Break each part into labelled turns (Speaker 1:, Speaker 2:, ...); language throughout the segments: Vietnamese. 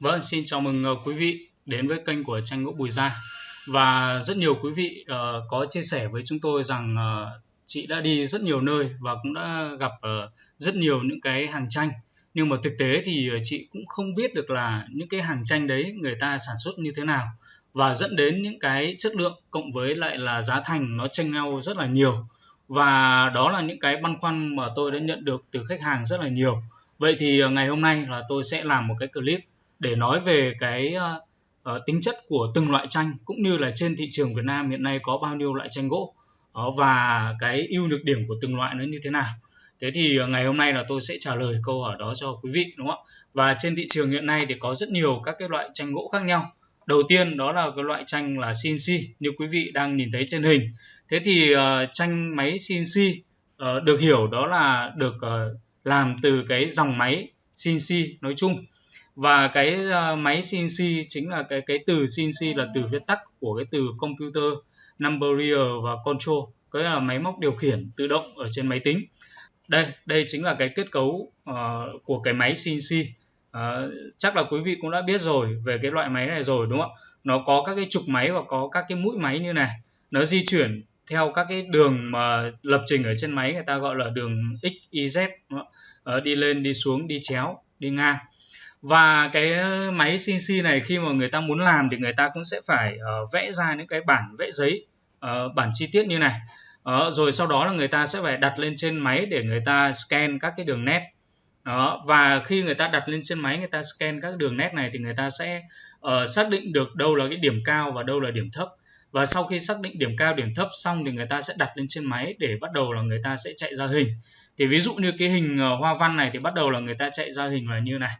Speaker 1: Vâng, xin chào mừng ờ, quý vị đến với kênh của tranh gỗ Bùi Gia. Và rất nhiều quý vị uh, có chia sẻ với chúng tôi rằng uh, chị đã đi rất nhiều nơi và cũng đã gặp uh, rất nhiều những cái hàng tranh. Nhưng mà thực tế thì chị cũng không biết được là những cái hàng tranh đấy người ta sản xuất như thế nào. Và dẫn đến những cái chất lượng cộng với lại là giá thành nó chênh nhau rất là nhiều. Và đó là những cái băn khoăn mà tôi đã nhận được từ khách hàng rất là nhiều. Vậy thì ngày hôm nay là tôi sẽ làm một cái clip để nói về cái uh, tính chất của từng loại tranh cũng như là trên thị trường Việt Nam hiện nay có bao nhiêu loại tranh gỗ uh, và cái ưu nhược điểm của từng loại nó như thế nào. Thế thì uh, ngày hôm nay là tôi sẽ trả lời câu hỏi đó cho quý vị đúng không ạ? Và trên thị trường hiện nay thì có rất nhiều các cái loại tranh gỗ khác nhau. Đầu tiên đó là cái loại tranh là CNC như quý vị đang nhìn thấy trên hình. Thế thì uh, tranh máy CNC uh, được hiểu đó là được uh, làm từ cái dòng máy CNC nói chung và cái ờ, máy CNC chính là cái cái từ CNC là từ viết tắt của cái từ computer numerier và control cái là máy móc điều khiển tự động ở trên máy tính. Đây đây chính là cái kết cấu uh, của cái máy CNC uh, ờ, chắc là quý vị cũng đã biết rồi về cái loại máy này rồi đúng không ạ? Nó có các cái trục máy và có các cái mũi máy như này. Nó di chuyển theo các cái đường mà lập trình ở trên máy người ta gọi là đường x y z? Uh, đi lên đi xuống đi chéo đi ngang và cái máy CNC này khi mà người ta muốn làm thì người ta cũng sẽ phải uh, vẽ ra những cái bản vẽ giấy uh, bản chi tiết như này uh, rồi sau đó là người ta sẽ phải đặt lên trên máy để người ta scan các cái đường nét đó và khi người ta đặt lên trên máy người ta scan các đường nét này thì người ta sẽ uh, xác định được đâu là cái điểm cao và đâu là điểm thấp và sau khi xác định điểm cao điểm thấp xong thì người ta sẽ đặt lên trên máy để bắt đầu là người ta sẽ chạy ra hình thì ví dụ như cái hình hoa văn này thì bắt đầu là người ta chạy ra hình là như này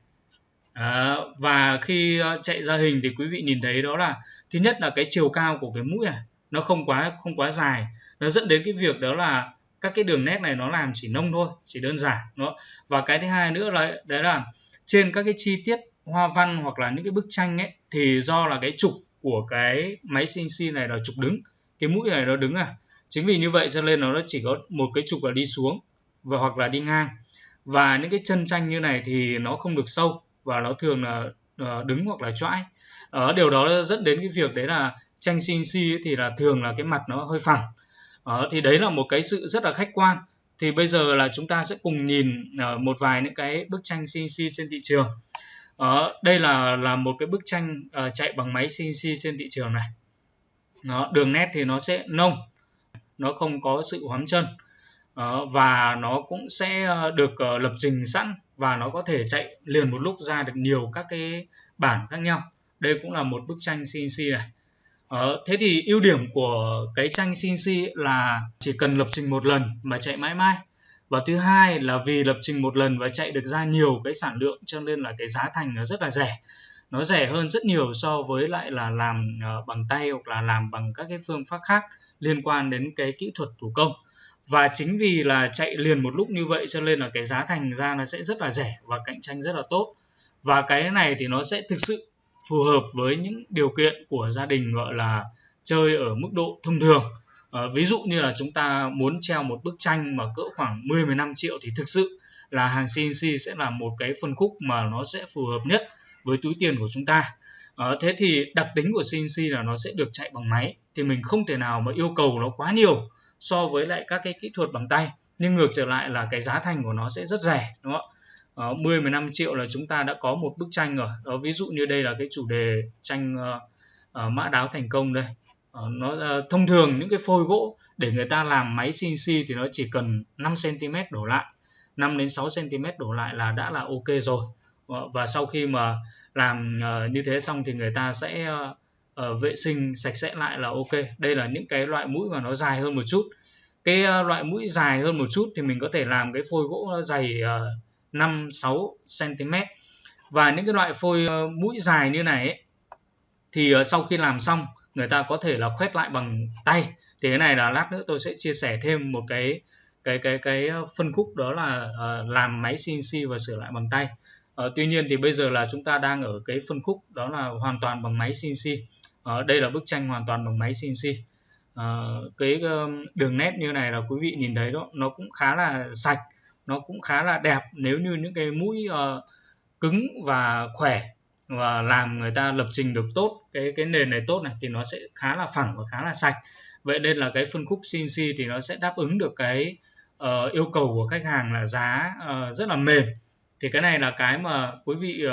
Speaker 1: À, và khi ờ, chạy ra hình thì quý vị nhìn thấy đó là thứ nhất là cái chiều cao của cái mũi này nó không quá không quá dài. Nó dẫn đến cái việc đó là các cái đường nét này nó làm chỉ nông thôi chỉ đơn giản đó. Và cái thứ hai nữa là đấy là trên các cái chi tiết hoa văn hoặc là những cái bức tranh ấy thì do là cái trục của cái máy CNC này là trục đứng cái mũi này nó đứng à. Chính vì như vậy cho nên nó chỉ có một cái trục là đi xuống và hoặc là đi ngang. Và những cái chân tranh như này thì nó không được sâu và nó thường là ờ, đứng hoặc là choãi. Uh, điều đó dẫn đến cái việc đấy là tranh CNC thì là thường là cái mặt nó hơi phẳng. Uh, thì đấy là một cái sự rất là khách quan. Thì bây giờ là chúng ta sẽ cùng nhìn uh, một vài những cái bức tranh CNC trên thị trường. Uh, đây là là một cái bức tranh uh, chạy bằng máy CNC trên thị trường này. Nó đường nét thì nó sẽ nông nó không có sự hoắm chân. Uh, và nó cũng sẽ được uh, lập trình sẵn và nó có thể chạy liền một lúc ra được nhiều các cái bản khác nhau. Đây cũng là một bức tranh CNC này. Ờ, thế thì ưu điểm của cái tranh CNC là chỉ cần lập trình một lần mà chạy mãi mãi. Và thứ hai là vì lập trình một lần và chạy được ra nhiều cái sản lượng cho nên là cái giá thành nó rất là rẻ. Nó rẻ hơn rất nhiều so với lại là làm ờ, bằng tay hoặc là làm bằng các cái phương pháp khác liên quan đến cái kỹ thuật thủ công và chính vì là chạy liền một lúc như vậy cho nên là cái giá thành ra nó sẽ rất là rẻ và cạnh tranh rất là tốt. Và cái này thì nó sẽ thực sự phù hợp với những điều kiện của gia đình gọi là chơi ở mức độ thông thường. À, ví dụ như là chúng ta muốn treo một bức tranh mà cỡ khoảng 10 15 triệu thì thực sự là hàng CNC sẽ là một cái phân khúc mà nó sẽ phù hợp nhất với túi tiền của chúng ta. À, thế thì đặc tính của CNC là nó sẽ được chạy bằng máy. Thì mình không thể nào mà yêu cầu nó quá nhiều so với lại các cái kỹ thuật bằng tay. Nhưng ngược trở lại là cái giá thành của nó sẽ rất rẻ đúng không ạ? Uh, 10 15 triệu là chúng ta đã có một bức tranh rồi. Đó ví dụ như đây là cái chủ đề tranh uh, uh, mã đáo thành công đây. Uh, nó uh, thông thường những cái phôi gỗ để người ta làm máy CNC thì nó chỉ cần 5 cm đổ lại. 5 đến 6 cm đổ lại là đã là ok rồi. Uh, và sau khi mà làm uh, như thế xong thì người ta sẽ uh, uh, vệ sinh sạch sẽ lại là ok. Đây là những cái loại mũi mà nó dài hơn một chút cái ờ, loại mũi dài hơn một chút thì mình có thể làm cái phôi gỗ nó dày 5 6 cm và những cái loại phôi ờ, mũi dài như này ấy, thì ờ, sau khi làm xong người ta có thể là khoét lại bằng tay. Thì cái này là lát nữa tôi sẽ chia sẻ thêm một cái cái cái cái phân khúc đó là làm máy CNC và sửa lại bằng tay. Tuy nhiên thì bây giờ là chúng ta đang ở cái phân khúc đó là hoàn toàn bằng máy CNC đây là bức tranh hoàn toàn bằng máy CNC uh, cái ờ, đường nét như này là quý vị nhìn thấy đó nó cũng khá là sạch nó cũng khá là đẹp nếu như những cái mũi uh, cứng và khỏe và làm người ta lập trình được tốt cái cái nền này tốt này thì nó sẽ khá là phẳng và khá là sạch. Vậy nên là cái phân khúc CNC thì nó sẽ đáp ứng được cái uh, yêu cầu của khách hàng là giá uh, rất là mềm. Thì cái này là cái mà quý vị uh,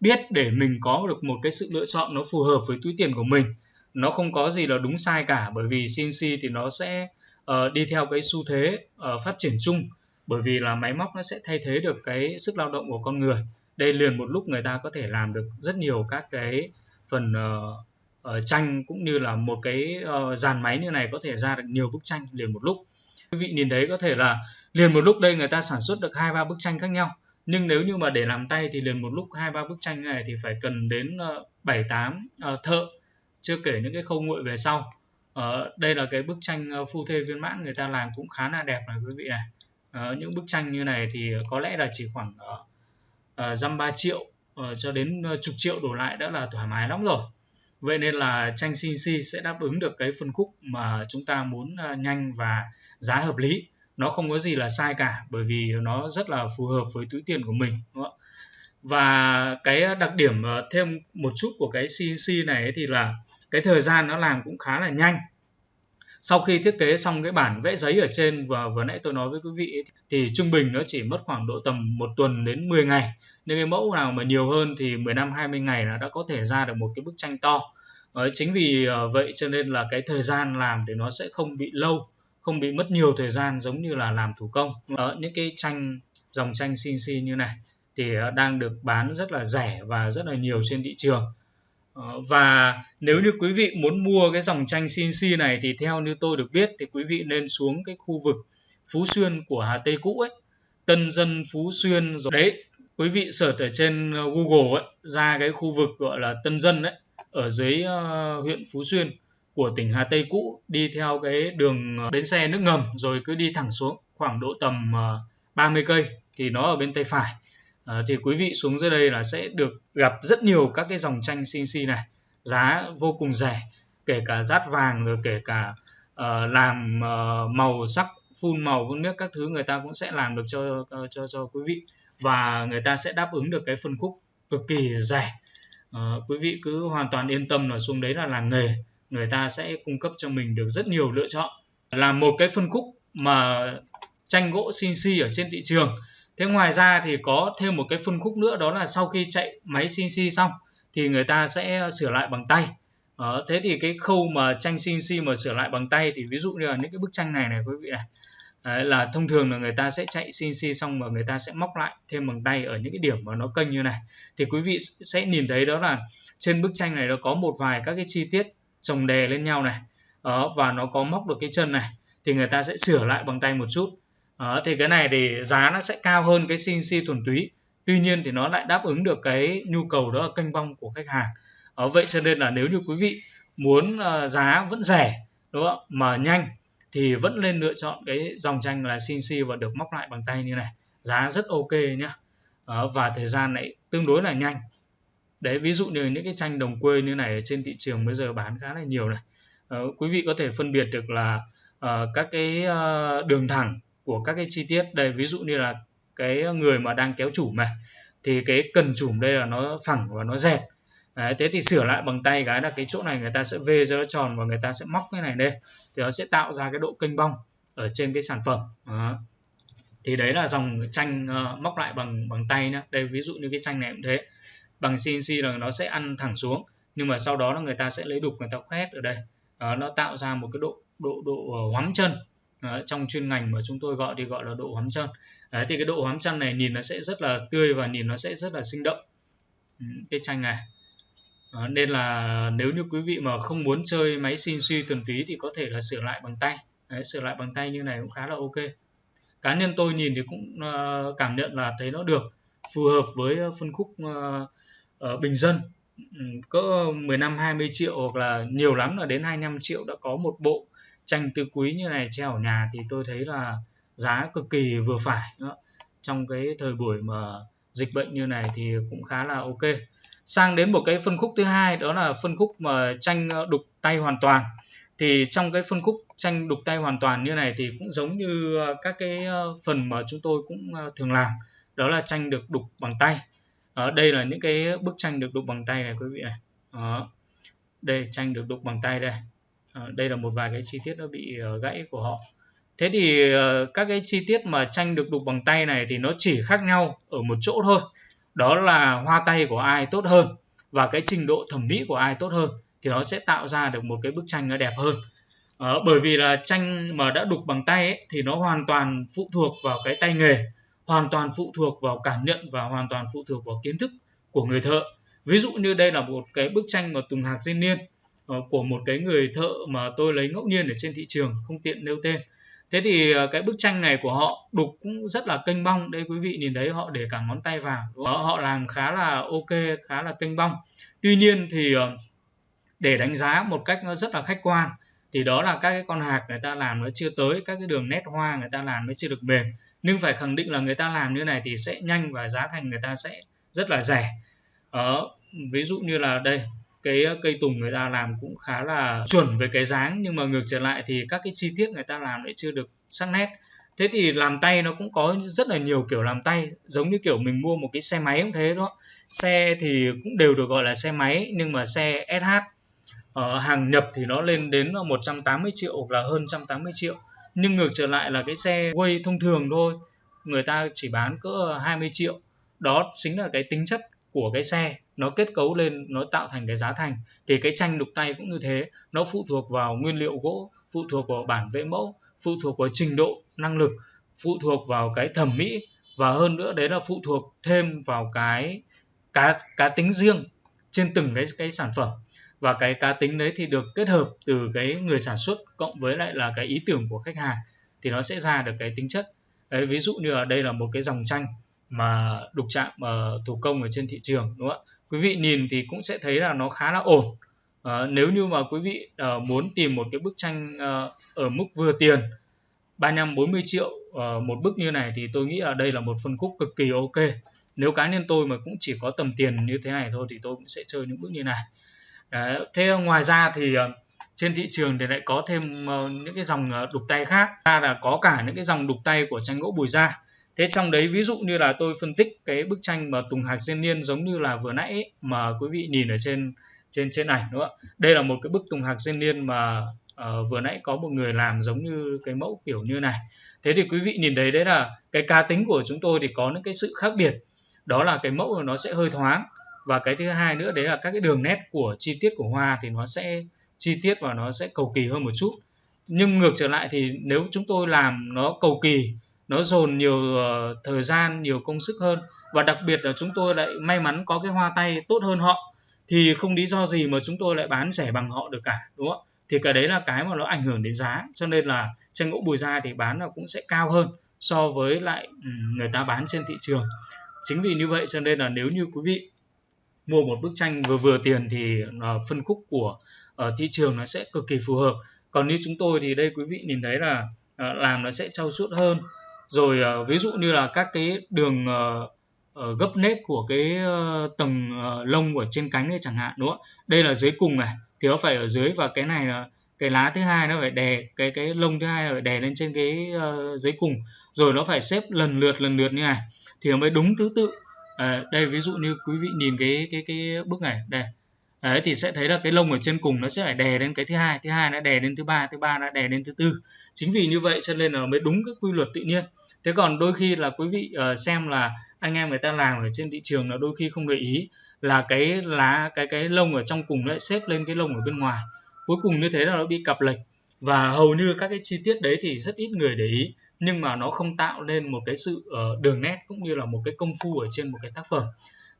Speaker 1: biết để mình có được một cái sự lựa chọn nó phù hợp với túi tiền của mình nó không có gì là đúng sai cả bởi vì CNC thì nó sẽ uh, đi theo cái xu thế uh, phát triển chung bởi vì là máy móc nó sẽ thay thế được cái sức lao động của con người. Đây liền một lúc người ta có thể làm được rất nhiều các cái phần uh, uh, tranh cũng như là một cái uh, dàn máy như này có thể ra được nhiều bức tranh liền một lúc. Quý vị nhìn thấy có thể là liền một lúc đây người ta sản xuất được hai ba bức tranh khác nhau nhưng nếu như mà để làm tay thì liền một lúc hai ba bức tranh này thì phải cần đến bảy tám thợ chưa kể những cái khâu nguội về sau. Ờ, đây là cái bức tranh ờ, phu thê viên mãn người ta làm cũng khá là đẹp này quý vị này. Ờ, những bức tranh như này thì có lẽ là chỉ khoảng ờ, ờ, dăm uh, ba triệu uh, cho đến chục triệu đổ lại đã là thoải mái lắm rồi. Vậy nên là tranh CNC sẽ đáp ứng được cái phân khúc mà chúng ta muốn uh, nhanh và giá hợp lý. Nó không có gì là sai cả bởi vì nó rất là phù hợp với túi tiền của mình đúng không? và cái đặc điểm thêm một chút của cái CNC này thì là cái thời gian nó làm cũng khá là nhanh. Sau khi thiết kế xong cái bản vẽ giấy ở trên và vừa nãy tôi nói với quý vị thì trung bình nó chỉ mất khoảng độ tầm một tuần đến 10 ngày. Nên cái mẫu nào mà nhiều hơn thì 15 20 ngày là đã có thể ra được một cái bức tranh to. Đấy, chính vì ờ, vậy cho nên là cái thời gian làm thì nó sẽ không bị lâu không bị mất nhiều thời gian giống như là làm thủ công. Đó, những cái tranh dòng tranh CNC như này thì ờ, đang được bán rất là rẻ và rất là nhiều trên thị trường. Ờ, và nếu như quý vị muốn mua cái dòng tranh CNC này thì theo như tôi được biết thì quý vị nên xuống cái khu vực Phú Xuyên của Hà Tây cũ ấy Tân Dân Phú Xuyên rồi. Đấy quý vị search ở trên ờ, Google ấy ra cái khu vực gọi là Tân Dân đấy ở dưới uh, huyện Phú Xuyên của tỉnh Hà Tây cũ đi theo cái đường bến xe nước ngầm rồi cứ đi thẳng xuống khoảng độ tầm uh, 30 cây thì nó ở bên tay phải à, thì quý vị xuống dưới đây là sẽ được gặp rất nhiều các cái dòng tranh CNC này giá vô cùng rẻ kể cả rát vàng rồi kể cả uh, làm uh, màu sắc phun màu phun nước các thứ người ta cũng sẽ làm được cho uh, cho cho quý vị và người ta sẽ đáp ứng được cái phân khúc cực kỳ rẻ. Uh, quý vị cứ hoàn toàn yên tâm là xuống đấy là làng nghề người ta sẽ cung cấp cho mình được rất nhiều lựa chọn. Là một cái phân khúc mà tranh gỗ CNC ở trên thị trường thế ngoài ra thì có thêm một cái phân khúc nữa đó là sau khi chạy máy CNC xong thì người ta sẽ sửa lại bằng tay. Ờ, thế thì cái khâu mà tranh CNC mà sửa lại bằng tay thì ví dụ như là những cái bức tranh này này quý vị này Đấy, là thông thường là người ta sẽ chạy CNC xong và người ta sẽ móc lại thêm bằng tay ở những cái điểm mà nó kênh như này. Thì quý vị sẽ nhìn thấy đó là trên bức tranh này nó có một vài các cái chi tiết chồng đè lên nhau này đó, và nó có móc được cái chân này thì người ta sẽ sửa lại bằng tay một chút đó, thì cái này thì giá nó sẽ cao hơn cái CNC thuần túy. Tuy nhiên thì nó lại đáp ứng được cái nhu cầu đó là kênh bong của khách hàng. Đó, vậy cho nên là nếu như quý vị muốn uh, giá vẫn rẻ đúng không mà nhanh thì vẫn nên lựa chọn cái dòng tranh là CNC và được móc lại bằng tay như này. Giá rất ok nhá. Và thời gian lại tương đối là nhanh. Đấy ví dụ như những cái tranh đồng quê như này trên thị trường bây giờ bán khá là nhiều này. Uh, quý vị có thể phân biệt được là uh, các cái uh, đường thẳng của các cái chi tiết đây ví dụ như là cái người mà đang kéo chủm này thì cái cần chủm đây là nó phẳng và nó dẹt. Đấy, thế thì sửa lại bằng tay cái là cái chỗ này người ta sẽ vê cho nó tròn và người ta sẽ móc cái này lên. Thì nó sẽ tạo ra cái độ kênh bong ở trên cái sản phẩm. Đó. thì đấy là dòng tranh uh, ờ, móc lại bằng bằng tay nhá. Đây ví dụ như cái tranh này cũng thế. Bằng CNC là nó sẽ ăn thẳng xuống nhưng mà sau đó là người ta sẽ lấy đục người ta khoét ở đây. Đó, nó tạo ra một cái độ độ độ uh, hoắm chân. Đấy, trong chuyên ngành mà chúng tôi gọi thì gọi là độ hoắm chân. Đấy, thì cái độ hoắm chân này nhìn nó sẽ rất là tươi và nhìn nó sẽ rất là sinh động. Ừ, cái tranh này. Đó, nên là nếu như quý vị mà không muốn chơi máy xin suy thuần túy thì có thể là sửa lại bằng tay. Đấy, sửa lại bằng tay như này cũng khá là ok. Cá nhân tôi nhìn thì cũng uh, cảm nhận là thấy nó được phù hợp với phân khúc uh, uh, bình dân. Ừ, cỡ 15 20 triệu hoặc là nhiều lắm là đến 25 triệu đã có một bộ tranh tứ quý như này, treo ở nhà thì tôi thấy là giá cực kỳ vừa phải đó. trong cái thời buổi mà dịch bệnh như này thì cũng khá là ok. Sang đến một cái phân khúc thứ hai, đó là phân khúc mà tranh ờ, đục tay hoàn toàn. Thì trong cái phân khúc tranh đục tay hoàn toàn như này thì cũng giống như ờ, các cái ờ, phần mà chúng tôi cũng thường làm, đó là tranh được đục bằng tay. Đó đây là những cái bức tranh được đục bằng tay này, quý vị này. Đó. đây, tranh được đục bằng tay đây. Ờ, đây là một vài cái chi tiết nó bị ờ, gãy của họ. Thế thì ờ, các cái chi tiết mà tranh được đục bằng tay này thì nó chỉ khác nhau ở một chỗ thôi. Đó là hoa tay của ai tốt hơn và cái trình độ thẩm mỹ của ai tốt hơn thì nó sẽ tạo ra được một cái bức tranh nó đẹp hơn. À, bởi vì là tranh mà đã đục bằng tay ấy, thì nó hoàn toàn phụ thuộc vào cái tay nghề hoàn toàn phụ thuộc vào cảm nhận và hoàn toàn phụ thuộc vào kiến thức của người thợ. Ví dụ như đây là một cái bức tranh mà tùng hạc diên niên Ờ, của một cái người thợ mà tôi lấy ngẫu nhiên ở trên thị trường không tiện nêu tên. Thế thì ờ, cái bức tranh này của họ đục cũng rất là kênh bong đây quý vị nhìn thấy họ để cả ngón tay vào. Họ, họ làm khá là ok khá là kênh bong. Tuy nhiên thì ờ, để đánh giá một cách nó rất là khách quan thì đó là các cái con hạt người ta làm nó chưa tới các cái đường nét hoa người ta làm nó chưa được mềm nhưng phải khẳng định là người ta làm như này thì sẽ nhanh và giá thành người ta sẽ rất là rẻ. Ở ví dụ như là đây cái ờ, cây tùng người ta làm cũng khá là chuẩn về cái dáng, nhưng mà ngược trở lại thì các cái chi tiết người ta làm lại chưa được sắc nét. Thế thì làm tay nó cũng có rất là nhiều kiểu làm tay, giống như kiểu mình mua một cái xe máy cũng thế đó. Xe thì cũng đều được gọi là xe máy, nhưng mà xe SH ở ờ, hàng nhập thì nó lên đến ờ, 180 triệu hoặc là hơn 180 triệu. Nhưng ngược trở lại là cái xe quay thông thường thôi, người ta chỉ bán cỡ 20 triệu. Đó chính là cái tính chất của cái xe nó kết cấu lên nó tạo thành cái giá thành thì cái tranh đục tay cũng như thế. Nó phụ thuộc vào nguyên liệu gỗ phụ thuộc vào bản vẽ mẫu phụ thuộc vào trình độ năng lực phụ thuộc vào cái thẩm mỹ và hơn nữa đấy là phụ thuộc thêm vào cái cá cá tính riêng trên từng cái cái sản phẩm. Và cái cá tính đấy thì được kết hợp từ cái người sản xuất cộng với lại là cái ý tưởng của khách hàng thì nó sẽ ra được cái tính chất. Đấy, ví dụ như ở đây là một cái dòng tranh mà đục chạm uh, thủ công ở trên thị trường đúng không ạ? Quý vị nhìn thì cũng sẽ thấy là nó khá là ổn. Uh, nếu như mà quý vị uh, muốn tìm một cái bức tranh uh, ở mức vừa tiền 35 40 triệu uh, một bức như này thì tôi nghĩ là đây là một phân khúc cực kỳ ok. Nếu cá nhân tôi mà cũng chỉ có tầm tiền như thế này thôi thì tôi cũng sẽ chơi những bức như này. Đấy, thế ngoài ra thì uh, trên thị trường thì lại có thêm uh, những cái dòng uh, đục tay khác. Ra là có cả những cái dòng đục tay của tranh gỗ bùi da thế trong đấy ví dụ như là tôi phân tích cái bức tranh mà tùng hạc diên niên giống như là vừa nãy ấy, mà quý vị nhìn ở trên trên trên ảnh đúng không ạ? Đây là một cái bức tùng hạc diên niên mà uh, vừa nãy có một người làm giống như cái mẫu kiểu như này. Thế thì quý vị nhìn thấy đấy là cái cá tính của chúng tôi thì có những cái sự khác biệt. Đó là cái mẫu nó sẽ hơi thoáng và cái thứ hai nữa đấy là các cái đường nét của chi tiết của hoa thì nó sẽ chi tiết và nó sẽ cầu kỳ hơn một chút. Nhưng ngược trở lại thì nếu chúng tôi làm nó cầu kỳ nó dồn nhiều uh, thời gian nhiều công sức hơn. Và đặc biệt là chúng tôi lại may mắn có cái hoa tay tốt hơn họ. Thì không lý do gì mà chúng tôi lại bán rẻ bằng họ được cả đúng không? Thì cái đấy là cái mà nó ảnh hưởng đến giá. Cho nên là tranh gỗ bùi da thì bán là cũng sẽ cao hơn so với lại ừ, người ta bán trên thị trường. Chính vì như vậy cho nên là nếu như quý vị mua một bức tranh vừa vừa tiền thì ờ, phân khúc của ở thị trường nó sẽ cực kỳ phù hợp. Còn như chúng tôi thì đây quý vị nhìn thấy là làm nó sẽ trau chuốt hơn rồi uh, ví dụ như là các cái đường uh, uh, gấp nếp của cái uh, tầng uh, lông của trên cánh này chẳng hạn đúng không? Đây là dưới cùng này thì nó phải ở dưới và cái này là cái lá thứ hai nó phải đè cái cái lông thứ hai là phải đè lên trên cái uh, dưới cùng. Rồi nó phải xếp lần lượt lần lượt như này thì nó mới đúng thứ tự. À, đây ví dụ như quý vị nhìn cái cái cái bức này đây đấy thì sẽ thấy là cái lông ở trên cùng nó sẽ phải đè lên cái thứ hai thứ hai đã đè lên thứ ba thứ ba đã đè lên thứ tư. Chính vì như vậy cho nên là mới đúng cái quy luật tự nhiên. Thế còn đôi khi là quý vị uh, xem là anh em người ta làm ở trên thị trường là đôi khi không để ý là cái lá cái cái lông ở trong cùng lại xếp lên cái lông ở bên ngoài. Cuối cùng như thế là nó bị cặp lệch. Và hầu như các cái chi tiết đấy thì rất ít người để ý nhưng mà nó không tạo nên một cái sự uh, đường nét cũng như là một cái công phu ở trên một cái tác phẩm.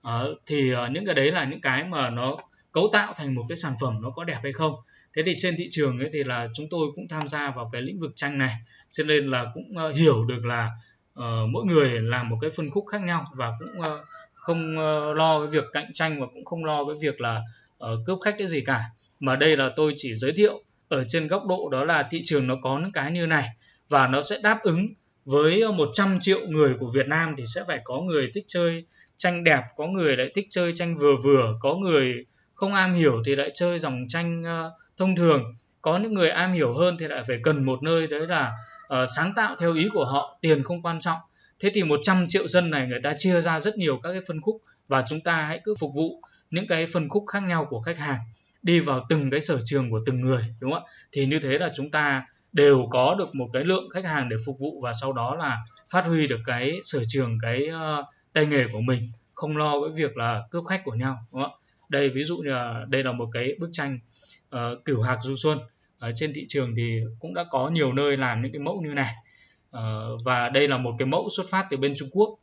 Speaker 1: Uh, thì uh, những cái đấy là những cái mà nó cấu tạo thành một cái sản phẩm nó có đẹp hay không. Thế thì trên thị trường ấy thì là chúng tôi cũng tham gia vào cái lĩnh vực tranh này cho nên là cũng uh, hiểu được là uh, mỗi người làm một cái phân khúc khác nhau và cũng uh, không uh, lo cái việc cạnh tranh và cũng không lo cái việc là uh, cướp khách cái gì cả. Mà đây là tôi chỉ giới thiệu ở trên góc độ đó là thị trường nó có những cái như này và nó sẽ đáp ứng với 100 triệu người của Việt Nam thì sẽ phải có người thích chơi tranh đẹp, có người lại thích chơi tranh vừa vừa, có người không am hiểu thì lại chơi dòng tranh uh, thông thường, có những người am hiểu hơn thì lại phải cần một nơi đấy là uh, sáng tạo theo ý của họ, tiền không quan trọng. Thế thì 100 triệu dân này người ta chia ra rất nhiều các cái phân khúc và chúng ta hãy cứ phục vụ những cái phân khúc khác nhau của khách hàng đi vào từng cái sở trường của từng người đúng không ạ thì như thế là chúng ta đều có được một cái lượng khách hàng để phục vụ và sau đó là phát huy được cái sở trường cái uh, tay nghề của mình không lo với việc là cướp khách của nhau đúng không? ạ đây ví dụ như là đây là một cái bức tranh uh, cửu hạc du xuân. Ở trên thị trường thì cũng đã có nhiều nơi làm những cái mẫu như này. Uh, và đây là một cái mẫu xuất phát từ bên Trung Quốc.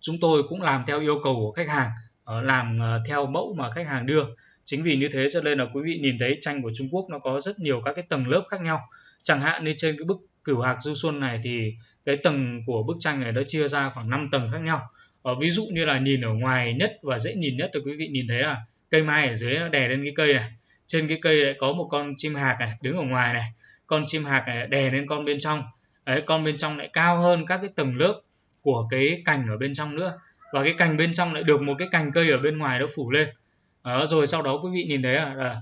Speaker 1: Chúng tôi cũng làm theo yêu cầu của khách hàng uh, làm uh, theo mẫu mà khách hàng đưa. Chính vì như thế cho nên là quý vị nhìn thấy tranh của Trung Quốc nó có rất nhiều các cái tầng lớp khác nhau. Chẳng hạn như trên cái bức cửu hạc du xuân này thì cái tầng của bức tranh này nó chia ra khoảng 5 tầng khác nhau ở ví dụ như là nhìn ở ngoài nhất và dễ nhìn nhất thì quý vị nhìn thấy là cây mai ở dưới nó đè lên cái cây này. Trên cái cây lại có một con chim hạc này đứng ở ngoài này. Con chim hạc này đè lên con bên trong. Đấy con bên trong lại cao hơn các cái tầng lớp của cái cành ở bên trong nữa. Và cái cành bên trong lại được một cái cành cây ở bên ngoài nó phủ lên. Đó, rồi sau đó quý vị nhìn thấy là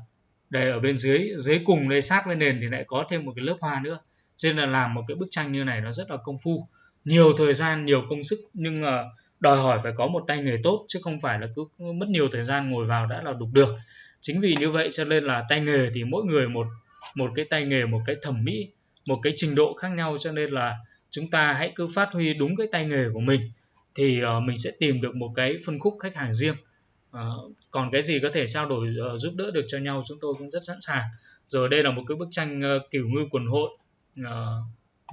Speaker 1: đây ở bên dưới dưới cùng đây sát với nền thì lại có thêm một cái lớp hoa nữa. Cho nên là làm một cái bức tranh như này nó rất là công phu. Nhiều thời gian nhiều công sức nhưng mà đòi hỏi phải có một tay nghề tốt chứ không phải là cứ mất nhiều thời gian ngồi vào đã là đục được. Chính vì như vậy cho nên là tay nghề thì mỗi người một một cái tay nghề một cái thẩm mỹ một cái trình độ khác nhau cho nên là chúng ta hãy cứ phát huy đúng cái tay nghề của mình thì uh, mình sẽ tìm được một cái phân khúc khách hàng riêng. Uh, còn cái gì có thể trao đổi uh, giúp đỡ được cho nhau chúng tôi cũng rất sẵn sàng. Rồi đây là một cái bức tranh uh, kiểu ngư quần hội uh,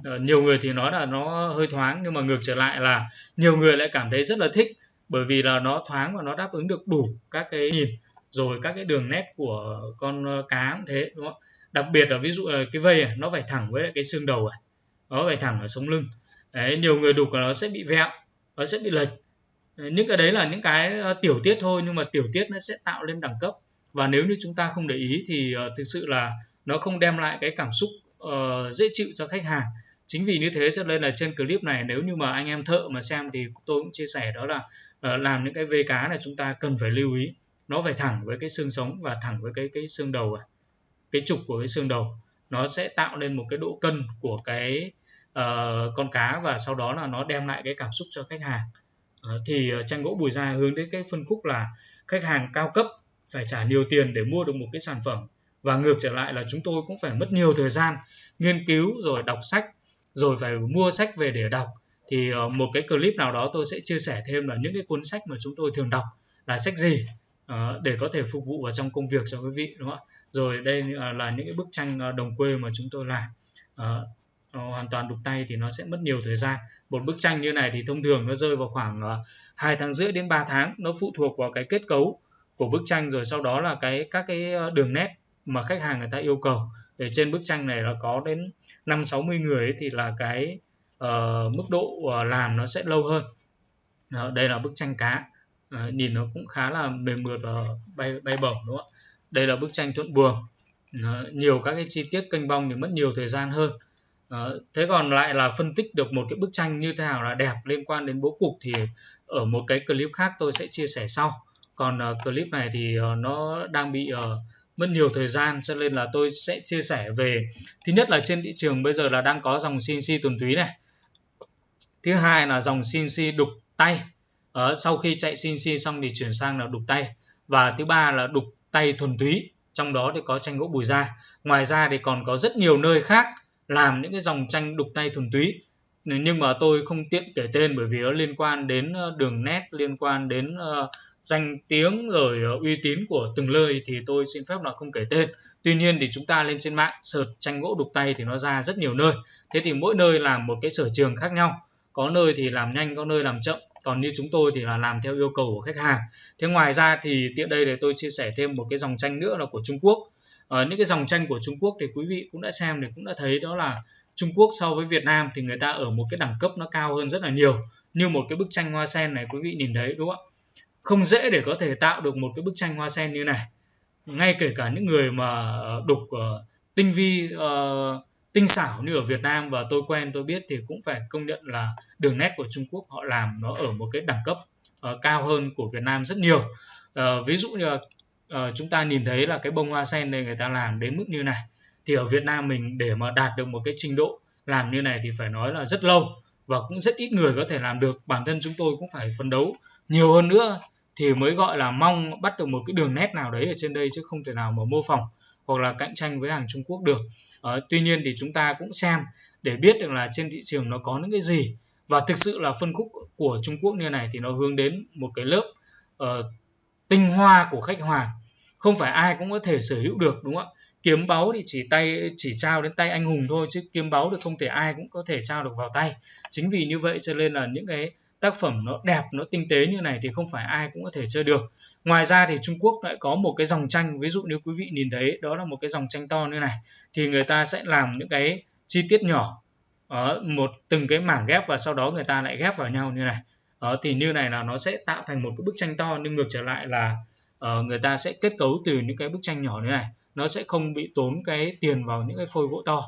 Speaker 1: Ờ, nhiều người thì nói là nó hơi thoáng nhưng mà ngược trở lại là nhiều người lại cảm thấy rất là thích bởi vì là nó thoáng và nó đáp ứng được đủ các cái nhìn rồi các cái đường nét của con ờ, cá cũng thế đúng không? Đặc biệt là ví dụ là cái vây này, nó phải thẳng với cái xương đầu này nó phải thẳng ở sống lưng. Đấy, nhiều người đục là nó sẽ bị vẹo nó sẽ bị lệch. Những cái đấy là những cái ờ, tiểu tiết thôi nhưng mà tiểu tiết nó sẽ tạo lên đẳng cấp. Và nếu như chúng ta không để ý thì uh, thực sự là nó không đem lại cái cảm xúc uh, dễ chịu cho khách hàng chính vì như thế cho nên là trên clip này nếu như mà anh em thợ mà xem thì tôi cũng chia sẻ đó là ờ, làm những cái vê cá này chúng ta cần phải lưu ý. Nó phải thẳng với cái xương sống và thẳng với cái cái xương đầu à, cái trục của cái xương đầu. Nó sẽ tạo nên một cái độ cân của cái uh, con cá và sau đó là nó đem lại cái cảm xúc cho khách hàng. Uh, thì uh, tranh gỗ bùi gia hướng đến cái phân khúc là khách hàng cao cấp phải trả nhiều tiền để mua được một cái sản phẩm. Và ngược trở lại là chúng tôi cũng phải mất nhiều thời gian nghiên cứu rồi đọc sách rồi phải mua sách về để đọc, thì ờ, một cái clip nào đó tôi sẽ chia sẻ thêm là những cái cuốn sách mà chúng tôi thường đọc là sách gì ờ, để có thể phục vụ vào trong công việc cho quý vị, đúng không ạ? Rồi đây ờ, là những cái bức tranh đồng quê mà chúng tôi làm. Hoàn toàn đục tay thì nó sẽ mất nhiều thời gian. Một bức tranh như này thì thông thường nó rơi vào khoảng hai 2 tháng rưỡi đến 3 tháng, nó phụ thuộc vào cái kết cấu của bức tranh, rồi sau đó là cái, các cái đường nét mà khách hàng người ta yêu cầu để trên bức tranh này nó có đến 5 60 người ấy, thì là cái uh, mức độ uh, làm nó sẽ lâu hơn. Đó, đây là bức tranh cá. Uh, nhìn nó cũng khá là mềm mượt và bay bay bổng đúng không ạ? Đây là bức tranh thuận buồm. Uh, nhiều các cái chi tiết kênh bong thì mất nhiều thời gian hơn. Uh, thế còn lại là phân tích được một cái bức tranh như thế nào là đẹp liên quan đến bố cục thì ở một cái clip khác tôi sẽ chia sẻ sau. Còn uh, clip này thì uh, nó đang bị uh, mất nhiều thời gian cho nên là tôi sẽ chia sẻ về. Thứ nhất là trên thị trường bây giờ là đang có dòng CNC tuần túy này. Thứ hai là dòng CNC đục tay. Ở sau khi chạy CNC xong thì chuyển sang là đục tay. Và thứ ba là đục tay thuần túy trong đó thì có tranh gỗ bùi da ngoài ra thì còn có rất nhiều nơi khác làm những cái dòng tranh đục tay thuần túy. Nhưng mà tôi không tiện kể tên bởi vì nó liên quan đến ờ, đường nét liên quan đến uh, danh tiếng rồi ờ, uy tín của từng nơi thì tôi xin phép là không kể tên. Tuy nhiên thì chúng ta lên trên mạng search tranh gỗ đục tay thì nó ra rất nhiều nơi. Thế thì mỗi nơi làm một cái sở trường khác nhau. Có nơi thì làm nhanh, có nơi làm chậm. Còn như chúng tôi thì là làm theo yêu cầu của khách hàng. Thế ngoài ra thì tiện đây để tôi chia sẻ thêm một cái dòng tranh nữa là của Trung Quốc. Ở những cái dòng tranh của Trung Quốc thì quý vị cũng đã xem thì cũng đã thấy đó là Trung Quốc so với Việt Nam thì người ta ở một cái đẳng cấp nó cao hơn rất là nhiều. Như một cái bức tranh hoa sen này quý vị nhìn thấy, đúng không ạ? Không dễ để có thể tạo được một cái bức tranh hoa sen như này. Ngay kể cả những người mà đục uh, tinh vi uh, tinh xảo như ở Việt Nam và tôi quen tôi biết thì cũng phải công nhận là đường nét của Trung Quốc họ làm nó ở một cái đẳng cấp uh, cao hơn của Việt Nam rất nhiều. Uh, ví dụ như là uh, chúng ta nhìn thấy là cái bông hoa sen này người ta làm đến mức như này. Thì ở Việt Nam mình để mà đạt được một cái trình độ làm như này thì phải nói là rất lâu và cũng rất ít người có thể làm được. Bản thân chúng tôi cũng phải phấn đấu nhiều hơn nữa thì mới gọi là mong bắt được một cái đường nét nào đấy ở trên đây chứ không thể nào mà mô phỏng hoặc là cạnh tranh với hàng Trung Quốc được. à, tuy nhiên thì chúng ta cũng xem để biết được là trên thị trường nó có những cái gì. Và thực sự là phân khúc của Trung Quốc như này thì nó hướng đến một cái lớp uh, tinh hoa của khách hàng. Không phải ai cũng có thể sở hữu được đúng không ạ? Kiếm báu thì chỉ tay chỉ trao đến tay anh hùng thôi chứ kiếm báu thì không thể ai cũng có thể trao được vào tay. Chính vì như vậy cho nên là những cái tác phẩm nó đẹp nó tinh tế như này thì không phải ai cũng có thể chơi được. Ngoài ra thì Trung Quốc lại có một cái dòng tranh ví dụ nếu quý vị nhìn thấy đó là một cái dòng tranh to như này. Thì người ta sẽ làm những cái chi tiết nhỏ ở một từng cái mảng ghép và sau đó người ta lại ghép vào nhau như này. Ở thì như này là nó sẽ tạo thành một cái bức tranh to nhưng ngược trở lại là uh, người ta sẽ kết cấu từ những cái bức tranh nhỏ như này nó sẽ không bị tốn cái tiền vào những cái phôi gỗ to.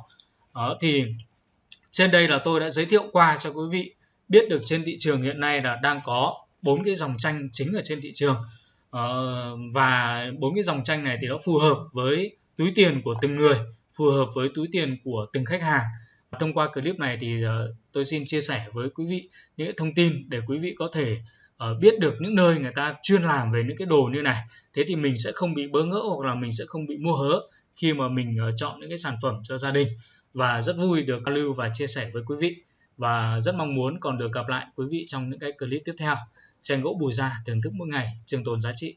Speaker 1: Đó thì trên đây là tôi đã giới thiệu qua cho quý vị biết được trên thị trường hiện nay là đang có bốn cái dòng tranh chính ở trên thị trường. Uh, và bốn cái dòng tranh này thì nó phù hợp với túi tiền của từng người phù hợp với túi tiền của từng khách hàng. Thông qua clip này thì uh, tôi xin chia sẻ với quý vị những thông tin để quý vị có thể uh, biết được những nơi người ta chuyên làm về những cái đồ như này thế thì mình sẽ không bị bỡ ngỡ hoặc là mình sẽ không bị mua hớ khi mà mình uh, chọn những cái sản phẩm cho gia đình. Và rất vui được lưu và chia sẻ với quý vị. Và rất mong muốn còn được gặp lại quý vị trong những cái clip tiếp theo. Tranh gỗ bùi gia thưởng thức mỗi ngày trường tồn giá trị.